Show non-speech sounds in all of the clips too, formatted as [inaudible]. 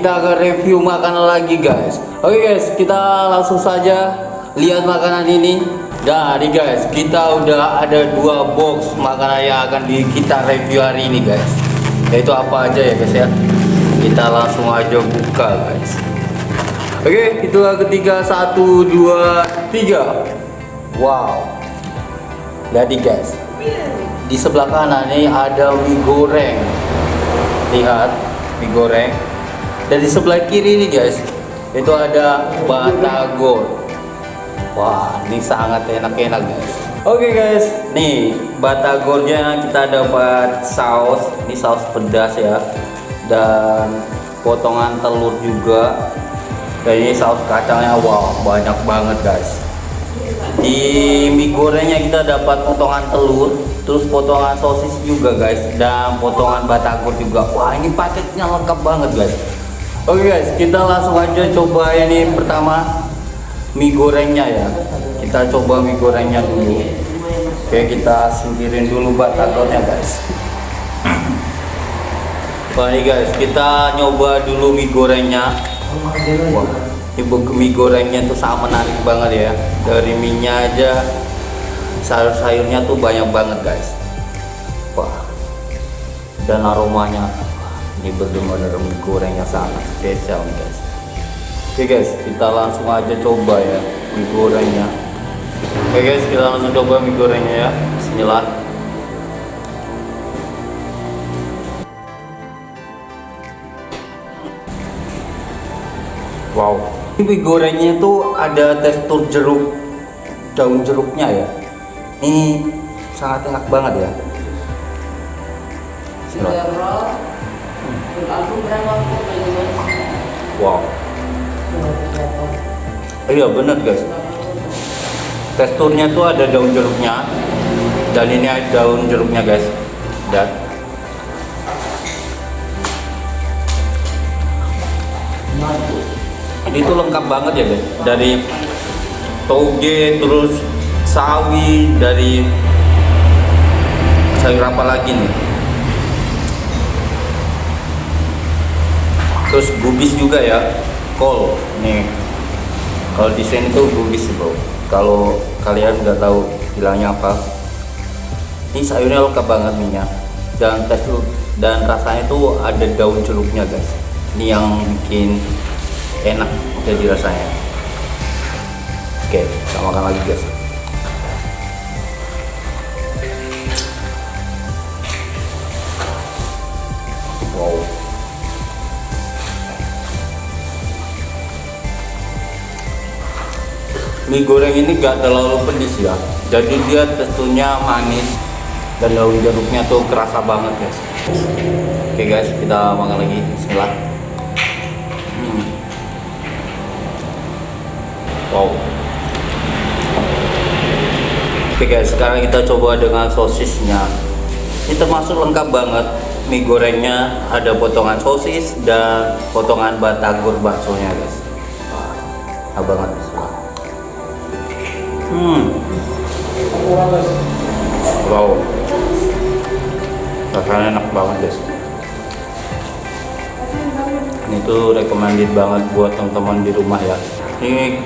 kita akan review makanan lagi guys. Oke guys kita langsung saja lihat makanan ini. Nah guys kita udah ada dua box makanan yang akan di, kita review hari ini guys. Yaitu apa aja ya guys ya? Kita langsung aja buka guys. Oke itulah ketiga. Satu dua tiga. Wow. Jadi guys di sebelah kanan ini ada mie goreng. Lihat mie goreng dan di sebelah kiri ini guys. Itu ada batagor. Wah ini sangat enak-enak guys. Oke guys. Nih batagornya kita dapat saus. Ini saus pedas ya. Dan potongan telur juga. Dan ini saus kacangnya wow banyak banget guys. Di mie gorengnya kita dapat potongan telur terus potongan sosis juga guys. Dan potongan batagor juga. Wah ini paketnya lengkap banget guys oke guys kita langsung aja coba ini pertama mie gorengnya ya. Kita coba mie gorengnya dulu. Oke kita singkirin dulu batagornya guys. [clears throat] Ini guys kita nyoba dulu mie gorengnya. Wah ini mie gorengnya tuh sangat menarik banget ya. Dari minyak aja sayur-sayurnya tuh banyak banget guys. Wah dan aromanya ini benar-benar mie gorengnya sangat spesial guys. Oke guys kita langsung aja coba ya mie gorengnya. Oke guys kita langsung coba mie gorengnya ya. Bismillah. Wow. Mie gorengnya itu ada tekstur jeruk daun jeruknya ya. Ini sangat enak banget ya wow. Iya bener guys. Teksturnya tuh ada daun jeruknya dan ini ada daun jeruknya guys. Dan ini tuh lengkap banget ya guys. Dari toge terus sawi dari sayur apa lagi nih terus gubis juga ya. Kol nih. Kalau di sini tuh gubis bro. Kalau kalian nggak tahu bilangnya apa ini sayurnya lengkap banget minyak dan tekstur dan rasanya tuh ada daun jeruknya guys. Ini yang bikin enak jadi rasanya. Oke kita makan lagi guys mie goreng ini gak terlalu pedes ya. Jadi dia teksturnya manis dan daun jeruknya tuh kerasa banget guys. Oke guys kita makan lagi. Bismillah. Hmm. wow. Oke guys sekarang kita coba dengan sosisnya. Ini termasuk lengkap banget. Mie gorengnya ada potongan sosis dan potongan batagor baksonya guys. Wah banget. bismillah Hmm. Wow. Rasanya enak banget guys. Ini tuh recommended banget buat teman-teman di rumah ya. Ini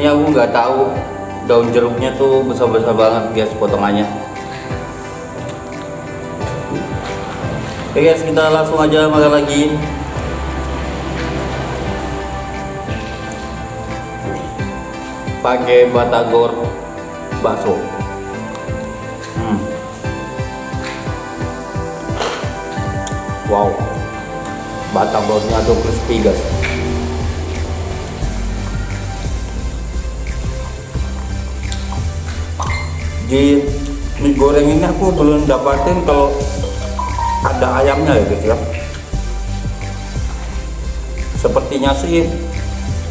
ini aku nggak tahu daun jeruknya tuh besar-besar banget guys potongannya. Oke guys, kita langsung aja makan lagi. Pakai batagor bakso. Hmm. wow. Batagornya tuh crispy guys. Di mie goreng ini aku belum dapatin kalau ada ayamnya ya guys ya. Sepertinya sih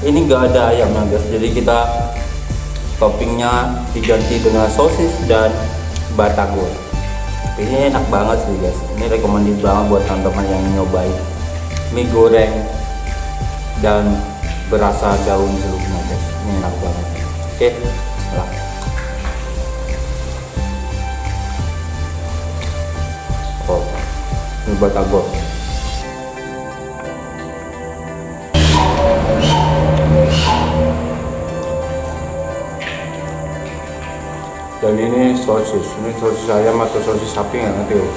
ini enggak ada ayamnya guys. Jadi kita toppingnya diganti dengan sosis dan batagor. Ini enak banget sih guys. Ini recommended banget buat teman-teman yang nyobain mie goreng dan berasa daun jeruknya guys. Ini enak banget. Oke setelah. Oh ini batagor. Dan ini sosis. Ini sosis ayam atau sosis sapi nggak ngerti loh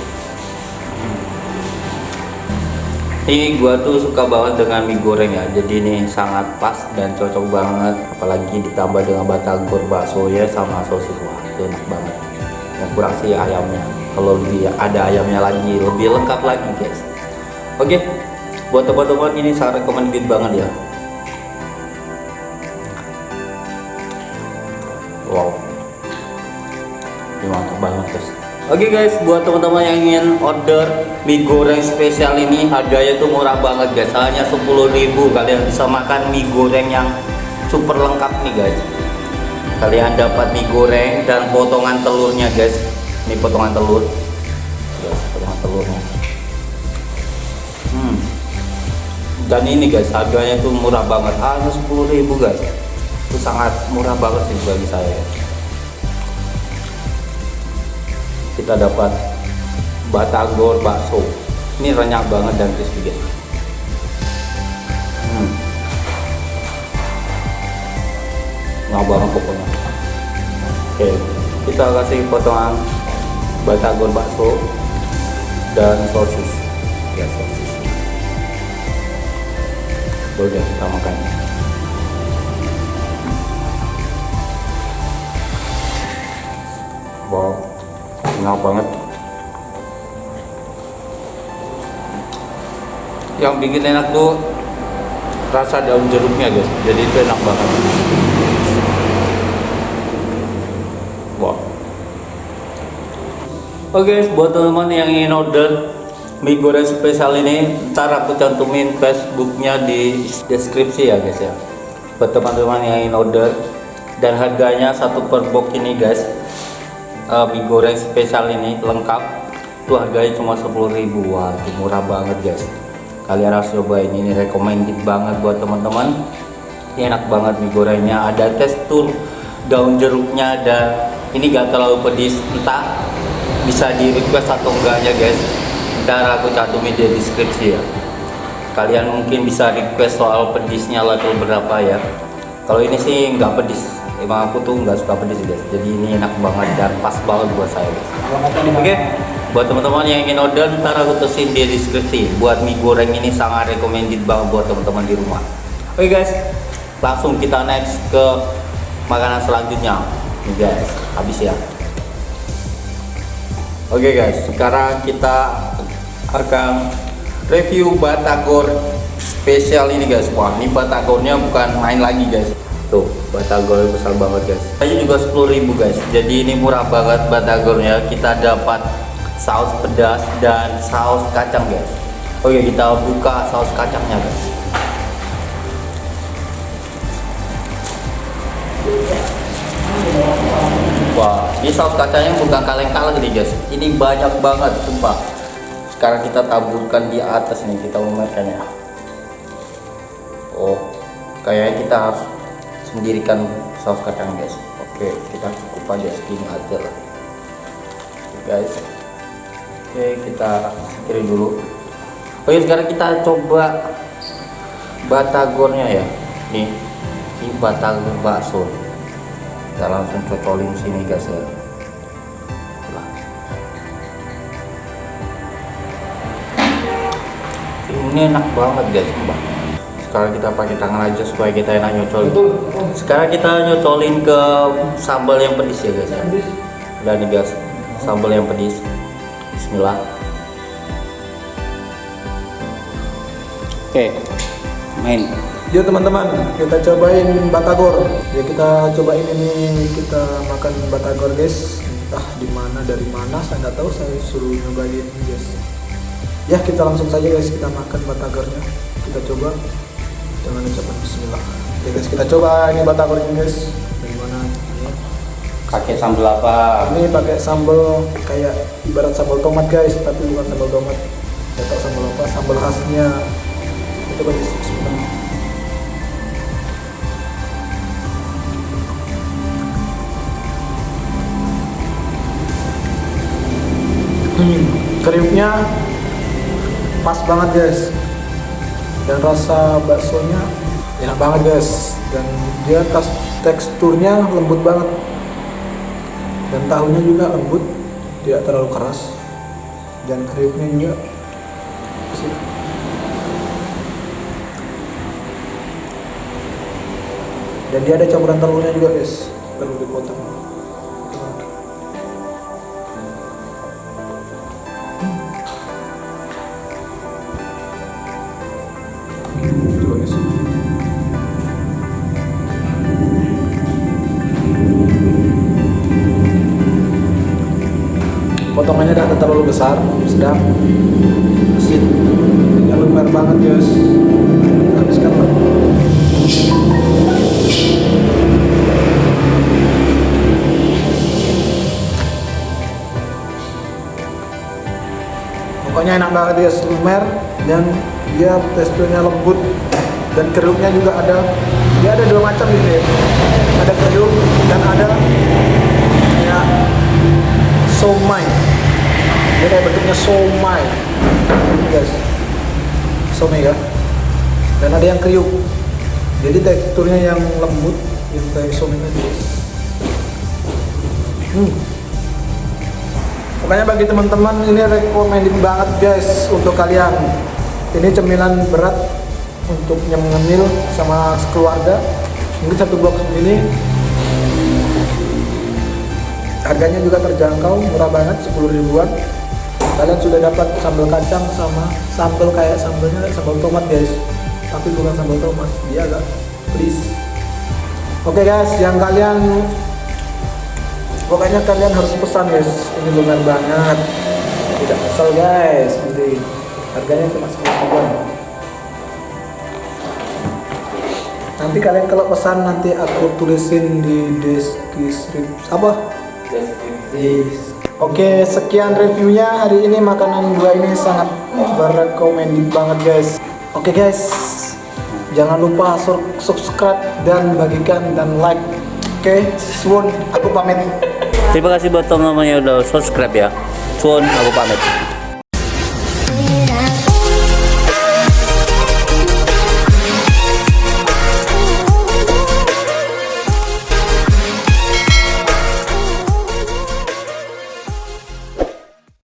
ini gua tuh suka banget dengan mie goreng ya. Jadi ini sangat pas dan cocok banget. Apalagi ditambah dengan batagor bakso ya sama sosis. Wah itu enak banget. Yang kurang sih ayamnya. Kalau lebih ada ayamnya lagi lebih lengkap lagi guys. Oke buat teman-teman ini sangat recommended banget ya Oke guys, buat teman-teman yang ingin order mie goreng spesial ini harganya tuh murah banget guys, hanya 10.000 kalian bisa makan mie goreng yang super lengkap nih guys. Kalian dapat mie goreng dan potongan telurnya guys. Ini potongan telur. Guys, potongan telurnya. Hmm. Dan ini guys, harganya tuh murah banget, hanya 10.000 guys. Itu sangat murah banget sih bagi saya. Kita dapat batagor bakso. Ini renyah banget dan crispy guys. Hmm. nggak banget pokoknya. Oke kita kasih potongan batagor bakso dan sosis. Ya sosis. Udah kita makan enak banget. Yang bikin enak tuh rasa daun jeruknya guys. Jadi itu enak banget. Wow oke okay, buat teman-teman yang ingin order mie goreng spesial ini ntar aku cantumin facebooknya di deskripsi ya guys ya. Buat teman-teman yang ingin order dan harganya satu per box ini guys uh, mie goreng spesial ini lengkap. Itu harganya cuma 10.000 wah itu murah banget guys. Kalian harus cobain. Ini recommended banget buat teman-teman. Ini enak banget mie gorengnya. Ada tekstur daun jeruknya dan ini gak terlalu pedis. Entah bisa di request atau enggaknya guys. Ntar aku cantumin di deskripsi ya. Kalian mungkin bisa request soal pedisnya level berapa ya. Kalau ini sih nggak pedis emang aku tuh nggak suka pedes guys jadi ini enak banget dan pas banget buat saya guys oke buat teman-teman yang ingin order ntar aku tulisin di deskripsi. Buat mie goreng ini sangat recommended banget buat teman-teman di rumah. Oke guys. Langsung kita next ke makanan selanjutnya. Nih guys. Habis ya. Oke guys. Sekarang kita akan review batagor spesial ini guys. Wah ini batagornya bukan main lagi guys. Tuh batagor besar banget guys. Aja juga 10.000 guys. Jadi ini murah banget batagornya. Kita dapat saus pedas dan saus kacang guys. Oke kita buka saus kacangnya guys. Wah ini saus kacangnya bukan kaleng-kaleng nih guys. Ini banyak banget sumpah. Sekarang kita taburkan di atas nih kita memakannya oh kayaknya kita harus sendirikan saus kacang guys. Oke kita cukup aja segini aja lah. Oke guys. Oke kita singkirin dulu. Oke sekarang kita coba batagornya ya. Nih ini batagor bakso. Kita langsung cocolin sini guys ya. Ini enak banget guys mbak sekarang kita pakai tangan aja supaya kita enak nyocol sekarang kita nyocolin ke sambal yang pedis ya guys ya udah nih guys sambal yang pedis bismillah oke main Yuk teman-teman, kita cobain batagor. Ya kita cobain ini kita makan batagor guys. Entah di mana dari mana saya nggak tahu. Saya suruh nyobain guys. Ya kita langsung saja guys kita makan batagornya. Kita coba dengan ucapan bismillah. Oke guys kita coba ini batagor ini guys. Bagaimana? Pakai sambal apa? Ini pakai sambal kayak ibarat sambal tomat guys tapi bukan sambal tomat. Tahu sambal apa sambal khasnya. Itu guys bismillah. Hmm, kriuknya pas banget guys dan rasa baksonya enak banget guys. Dan dia kas teksturnya lembut banget. Dan tahunya juga lembut tidak terlalu keras. Dan kriuknya juga dan dia ada campuran telurnya juga guys. Telur dipotong potongannya tidak terlalu besar sedang asin. Ini lumer banget guys. Habiskan lah pokoknya enak banget guys. Lumer dan dia teksturnya lembut. Dan kerupnya juga ada dia ada dua macam ini ada kerup dan ada kayak somai dia kayak bentuknya somai. Ini guys. Somai ya. Dan ada yang kriuk. Jadi teksturnya yang lembut yang kayak somai guys. Hmm. pokoknya bagi teman-teman ini recommended banget guys untuk kalian. Ini cemilan berat untuk nyemil sama keluarga. Mungkin satu box ini. Harganya juga terjangkau murah banget 10 ribuan kalian sudah dapat sambal kacang sama sambal kayak sambalnya sambal tomat guys. Tapi bukan sambal tomat. Dia agak please. Oke guys yang kalian pokoknya kalian harus pesan guys. Ini lumayan banget. Tidak kesel guys. Nanti harganya cuma 10 ribuan. Nanti kalian kalau pesan nanti aku tulisin di deskripsi apa? Yes. Oke, sekian reviewnya hari ini makanan dua ini sangat berekomendasi banget guys. Oke guys, jangan lupa subscribe dan bagikan dan like. Oke, Swon, aku pamit. Terima kasih buat teman-teman yang udah subscribe ya. Suun, aku pamit.